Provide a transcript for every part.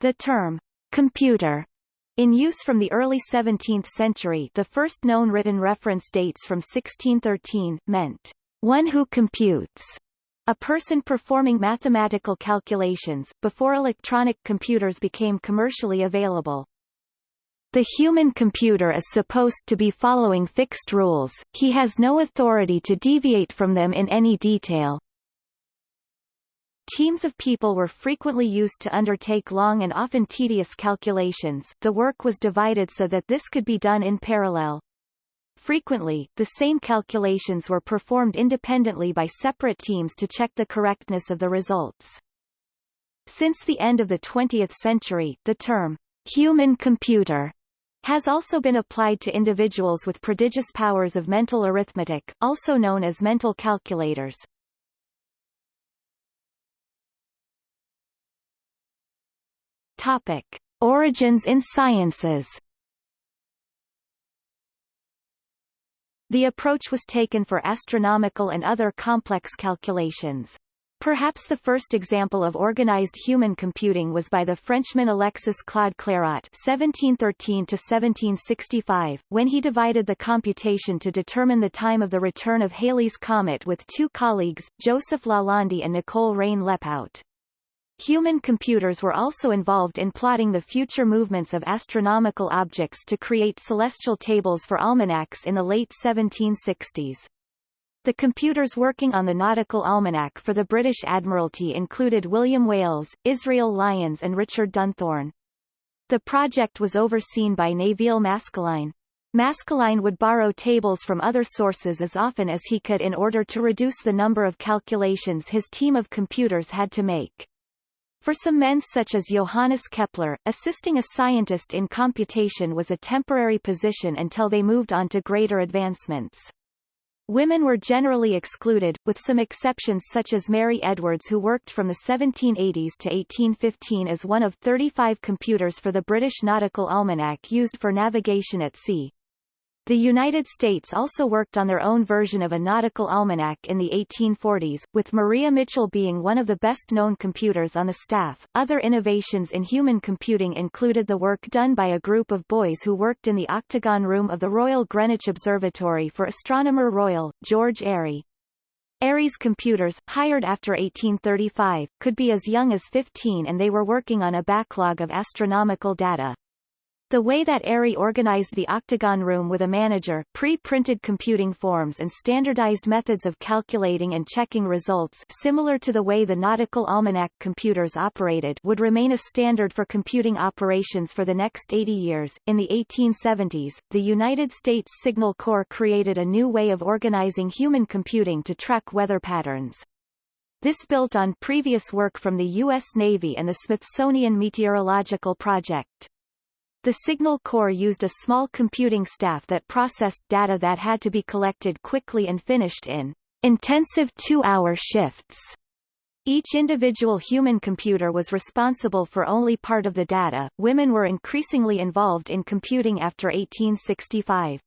The term, computer, in use from the early 17th century the first known written reference dates from 1613, meant, one who computes, a person performing mathematical calculations, before electronic computers became commercially available. The human computer is supposed to be following fixed rules, he has no authority to deviate from them in any detail. Teams of people were frequently used to undertake long and often tedious calculations the work was divided so that this could be done in parallel. Frequently, the same calculations were performed independently by separate teams to check the correctness of the results. Since the end of the 20th century, the term, human computer, has also been applied to individuals with prodigious powers of mental arithmetic, also known as mental calculators. Topic. Origins in sciences The approach was taken for astronomical and other complex calculations. Perhaps the first example of organized human computing was by the Frenchman Alexis Claude Clairaut (1713–1765), when he divided the computation to determine the time of the return of Halley's comet with two colleagues, Joseph Lalande and Nicole Reine-Lepaute. Human computers were also involved in plotting the future movements of astronomical objects to create celestial tables for almanacs in the late 1760s. The computers working on the Nautical Almanac for the British Admiralty included William Wales, Israel Lyons and Richard Dunthorne. The project was overseen by Nevil Maskelyne. Maskelyne would borrow tables from other sources as often as he could in order to reduce the number of calculations his team of computers had to make. For some men such as Johannes Kepler, assisting a scientist in computation was a temporary position until they moved on to greater advancements. Women were generally excluded, with some exceptions such as Mary Edwards who worked from the 1780s to 1815 as one of 35 computers for the British Nautical Almanac used for navigation at sea. The United States also worked on their own version of a nautical almanac in the 1840s, with Maria Mitchell being one of the best-known computers on the staff. Other innovations in human computing included the work done by a group of boys who worked in the octagon room of the Royal Greenwich Observatory for Astronomer Royal, George Airy. Airy's computers, hired after 1835, could be as young as 15 and they were working on a backlog of astronomical data. The way that Airy organized the octagon room with a manager, pre-printed computing forms and standardized methods of calculating and checking results similar to the way the Nautical Almanac computers operated would remain a standard for computing operations for the next 80 years. In the 1870s, the United States Signal Corps created a new way of organizing human computing to track weather patterns. This built on previous work from the U.S. Navy and the Smithsonian Meteorological Project. The Signal Corps used a small computing staff that processed data that had to be collected quickly and finished in intensive two-hour shifts. Each individual human computer was responsible for only part of the data. Women were increasingly involved in computing after 1865.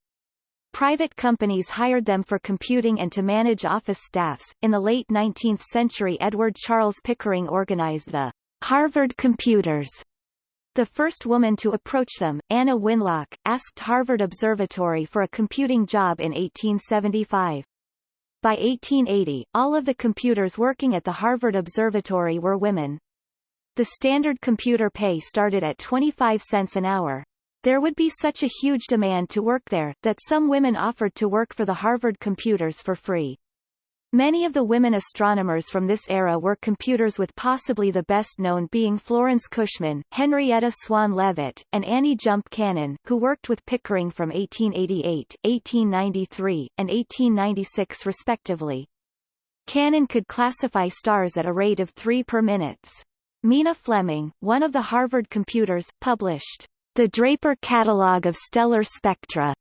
Private companies hired them for computing and to manage office staffs. In the late 19th century Edward Charles Pickering organized the Harvard Computers the first woman to approach them, Anna Winlock, asked Harvard Observatory for a computing job in 1875. By 1880, all of the computers working at the Harvard Observatory were women. The standard computer pay started at 25 cents an hour. There would be such a huge demand to work there, that some women offered to work for the Harvard computers for free. Many of the women astronomers from this era were computers with possibly the best known being Florence Cushman, Henrietta Swan Leavitt, and Annie Jump Cannon, who worked with Pickering from 1888, 1893, and 1896 respectively. Cannon could classify stars at a rate of three per minutes. Mina Fleming, one of the Harvard computers, published The Draper Catalogue of Stellar Spectra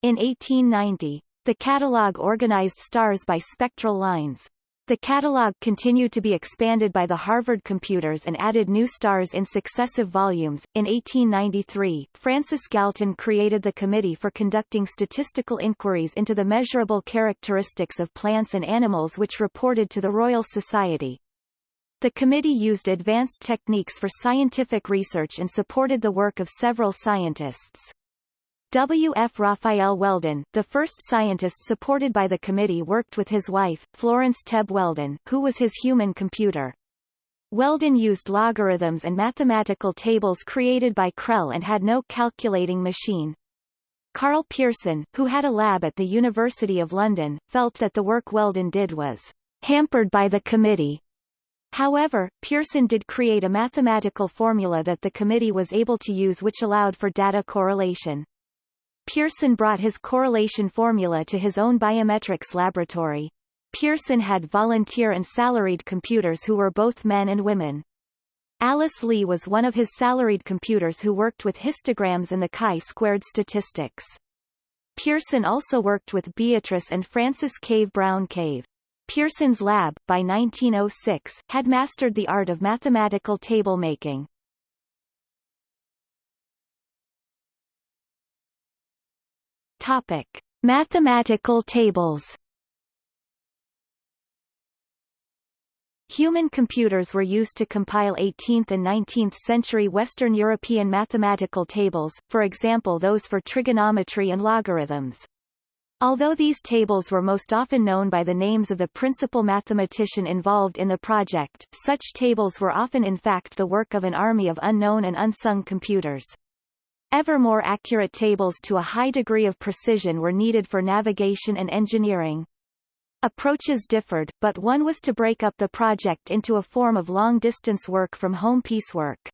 in 1890. The catalog organized stars by spectral lines. The catalog continued to be expanded by the Harvard computers and added new stars in successive volumes. In 1893, Francis Galton created the Committee for Conducting Statistical Inquiries into the Measurable Characteristics of Plants and Animals which reported to the Royal Society. The committee used advanced techniques for scientific research and supported the work of several scientists. W. F. Raphael Weldon, the first scientist supported by the committee worked with his wife, Florence Tebb Weldon, who was his human computer. Weldon used logarithms and mathematical tables created by Crelle and had no calculating machine. Karl Pearson, who had a lab at the University of London, felt that the work Weldon did was hampered by the committee However, Pearson did create a mathematical formula that the committee was able to use which allowed for data correlation. Pearson brought his correlation formula to his own biometrics laboratory. Pearson had volunteer and salaried computers who were both men and women. Alice Lee was one of his salaried computers who worked with histograms and the chi-squared statistics. Pearson also worked with Beatrice and Frances Cave-Browne-Cave. Pearson's lab, by 1906, had mastered the art of mathematical table making. Topic. Mathematical tables Human computers were used to compile 18th and 19th century Western European mathematical tables, for example those for trigonometry and logarithms. Although these tables were most often known by the names of the principal mathematician involved in the project, such tables were often in fact the work of an army of unknown and unsung computers. Ever more accurate tables to a high degree of precision were needed for navigation and engineering. Approaches differed, but one was to break up the project into a form of long-distance work from home piecework.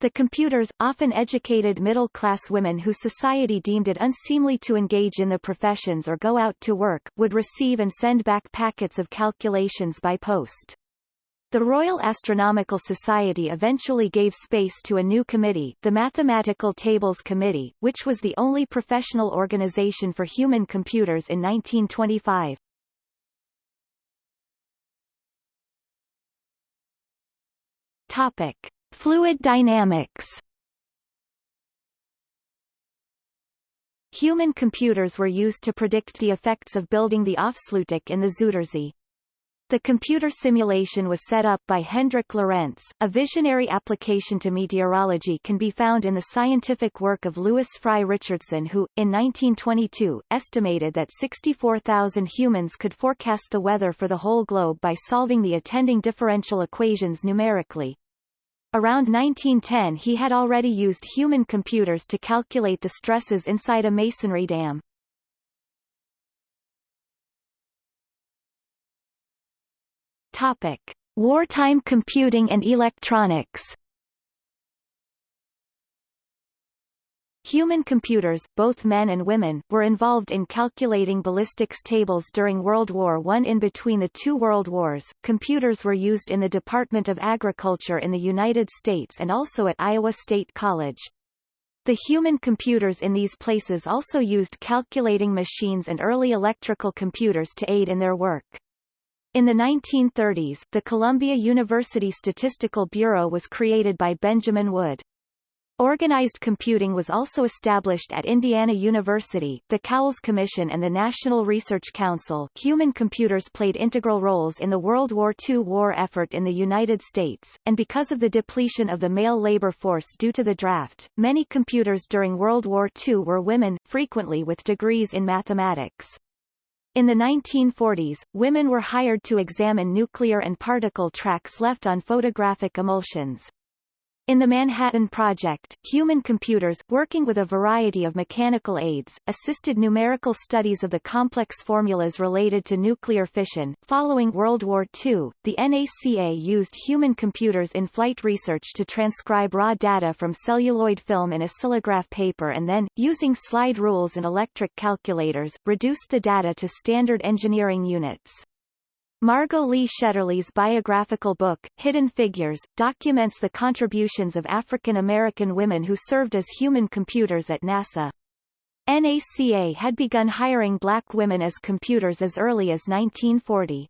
The computers, often educated middle-class women who society deemed it unseemly to engage in the professions or go out to work, would receive and send back packets of calculations by post. The Royal Astronomical Society eventually gave space to a new committee, the Mathematical Tables Committee, which was the only professional organization for human computers in 1925. Topic. Fluid dynamics Human computers were used to predict the effects of building the Afsluitdijk in the Zuiderzee. The computer simulation was set up by Hendrik Lorentz. A visionary application to meteorology can be found in the scientific work of Lewis Fry Richardson who, in 1922, estimated that 64,000 humans could forecast the weather for the whole globe by solving the attending differential equations numerically. Around 1910 he had already used human computers to calculate the stresses inside a masonry dam. Topic. Wartime computing and electronics Human computers, both men and women, were involved in calculating ballistics tables during World War I. In between the two world wars, computers were used in the Department of Agriculture in the United States and also at Iowa State College. The human computers in these places also used calculating machines and early electrical computers to aid in their work. In the 1930s, the Columbia University Statistical Bureau was created by Benjamin Wood. Organized computing was also established at Indiana University, the Cowles Commission and the National Research Council. Human computers played integral roles in the World War II war effort in the United States, and because of the depletion of the male labor force due to the draft, many computers during World War II were women, frequently with degrees in mathematics. In the 1940s, women were hired to examine nuclear and particle tracks left on photographic emulsions. In the Manhattan Project, human computers, working with a variety of mechanical aids, assisted numerical studies of the complex formulas related to nuclear fission. Following World War II, the NACA used human computers in flight research to transcribe raw data from celluloid film in oscillograph paper and then, using slide rules and electric calculators, reduced the data to standard engineering units. Margot Lee Shetterly's biographical book, Hidden Figures, documents the contributions of African American women who served as human computers at NASA. NACA had begun hiring black women as computers as early as 1940.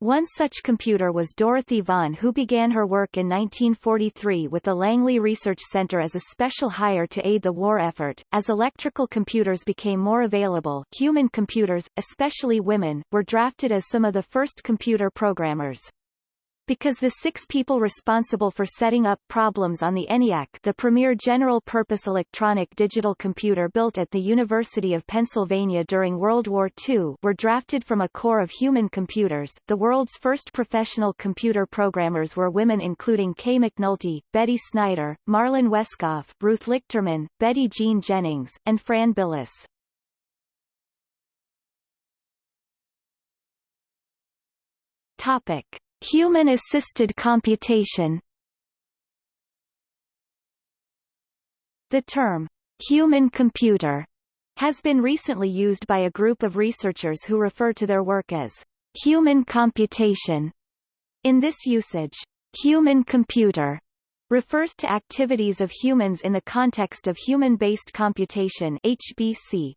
One such computer was Dorothy Vaughan who began her work in 1943 with the Langley Research Center as a special hire to aid the war effort. As electrical computers became more available, human computers, especially women, were drafted as some of the first computer programmers. Because the six people responsible for setting up problems on the ENIAC the premier general-purpose electronic digital computer built at the University of Pennsylvania during World War II were drafted from a corps of human computers, the world's first professional computer programmers were women including Kay McNulty, Betty Snyder, Marlyn Wescoff, Ruth Lichterman, Betty Jean Jennings, and Fran Bilas. Topic. Human-assisted computation The term, human computer, has been recently used by a group of researchers who refer to their work as human computation. In this usage, human computer refers to activities of humans in the context of human-based computation HBC.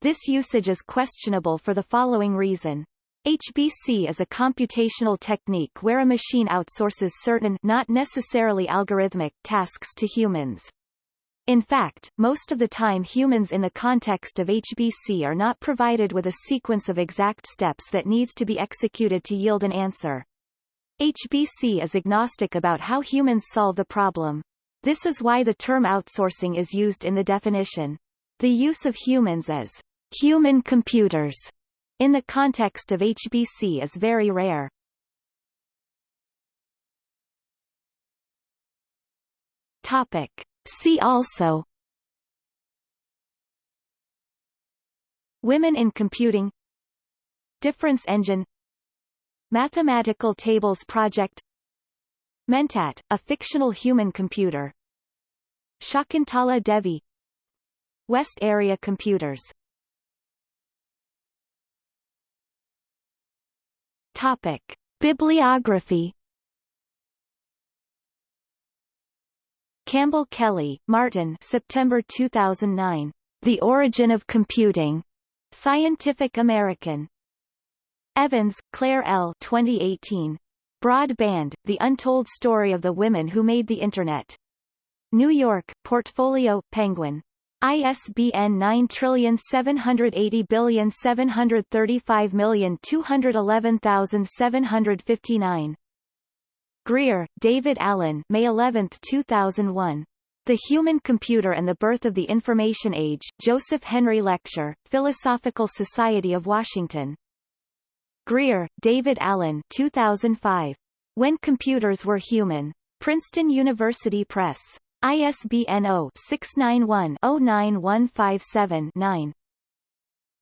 This usage is questionable for the following reason. HBC is a computational technique where a machine outsources certain not necessarily algorithmic tasks to humans. In fact, most of the time humans in the context of HBC are not provided with a sequence of exact steps that needs to be executed to yield an answer. HBC is agnostic about how humans solve the problem. This is why the term outsourcing is used in the definition. The use of humans as human computers in the context of HBC is very rare. Topic. See also Women in computing Difference engine Mathematical Tables Project Mentat, a fictional human computer Shakuntala Devi West Area Computers Topic. Bibliography Campbell Kelly, Martin September 2009. The Origin of Computing. Scientific American. Evans, Claire L. 2018. Broadband, The Untold Story of the Women Who Made the Internet. New York, Portfolio, Penguin. ISBN 9780735211759. Grier, David Alan May 11, 2001. The Human Computer and the Birth of the Information Age, Joseph Henry Lecture, Philosophical Society of Washington. Grier, David Alan 2005. When Computers Were Human. Princeton University Press. ISBN 0-691-09157-9.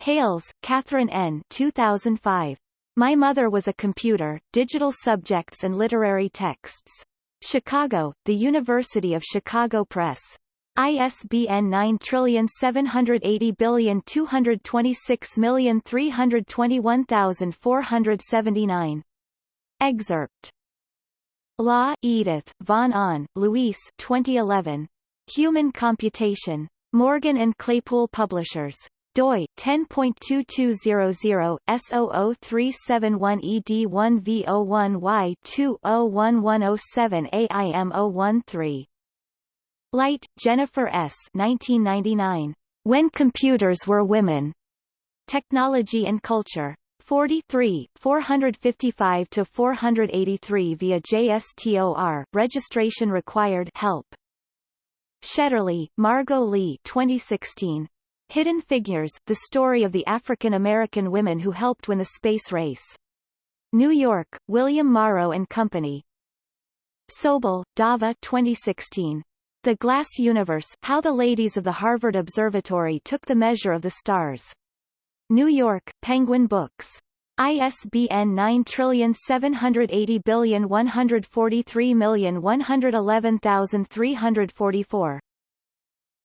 Hayles, Katherine N. 2005. My Mother Was a Computer, Digital Subjects and Literary Texts. Chicago, The University of Chicago Press. ISBN 9780226321479. Excerpt Law, Edith, Von Ahn, Luis 2011. Human Computation. Morgan and Claypool Publishers. doi 10.2200 S00371ED1V01Y201107 AIM013. Light, Jennifer S. 1999. When Computers Were Women. Technology and Culture. 43, 455 to 483 via JSTOR, registration required help. Shetterly, Margot Lee 2016. Hidden Figures, the story of the African-American women who helped win the space race. New York, William Morrow and Company. Sobel, Dava 2016. The Glass Universe, How the Ladies of the Harvard Observatory Took the Measure of the Stars. New York, Penguin Books. ISBN 9780143111344.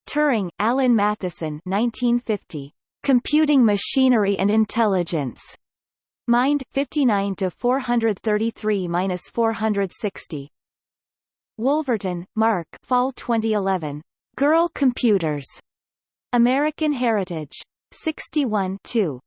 Turing, Alan Matheson 1950. Computing Machinery and Intelligence. Mind 59 to 433-460. Wolverton, Mark Fall 2011. Girl Computers. American Heritage. 61 2.